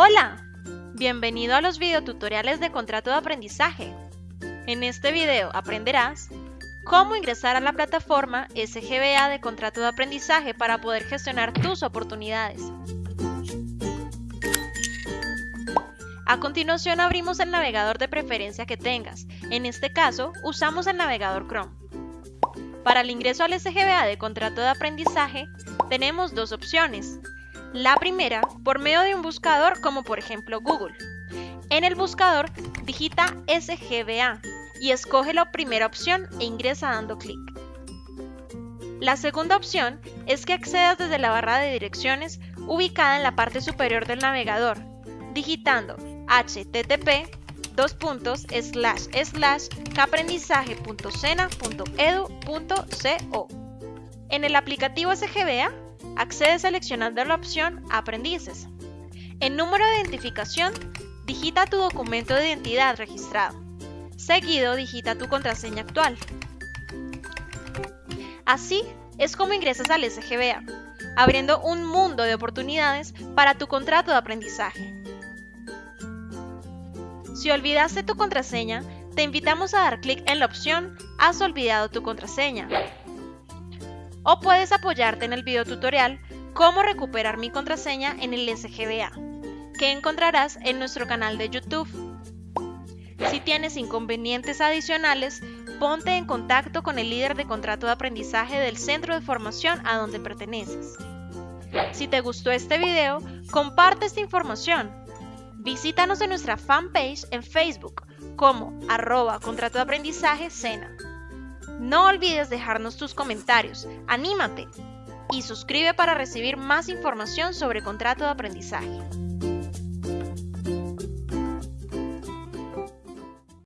Hola, bienvenido a los videotutoriales de contrato de aprendizaje. En este video aprenderás cómo ingresar a la plataforma SGBA de contrato de aprendizaje para poder gestionar tus oportunidades. A continuación abrimos el navegador de preferencia que tengas. En este caso, usamos el navegador Chrome. Para el ingreso al SGBA de contrato de aprendizaje, tenemos dos opciones. La primera, por medio de un buscador como por ejemplo Google. En el buscador, digita SGBA y escoge la primera opción e ingresa dando clic. La segunda opción es que accedas desde la barra de direcciones ubicada en la parte superior del navegador, digitando http dos. En el aplicativo SGBA, accede seleccionando la opción Aprendices. En número de identificación, digita tu documento de identidad registrado. Seguido, digita tu contraseña actual. Así es como ingresas al SGBA, abriendo un mundo de oportunidades para tu contrato de aprendizaje. Si olvidaste tu contraseña, te invitamos a dar clic en la opción Has olvidado tu contraseña. O puedes apoyarte en el video tutorial Cómo recuperar mi contraseña en el SGBA, que encontrarás en nuestro canal de YouTube. Si tienes inconvenientes adicionales, ponte en contacto con el líder de contrato de aprendizaje del centro de formación a donde perteneces. Si te gustó este video, comparte esta información Visítanos en nuestra fanpage en Facebook como arroba contrato de aprendizaje Sena. No olvides dejarnos tus comentarios, anímate y suscribe para recibir más información sobre contrato de aprendizaje.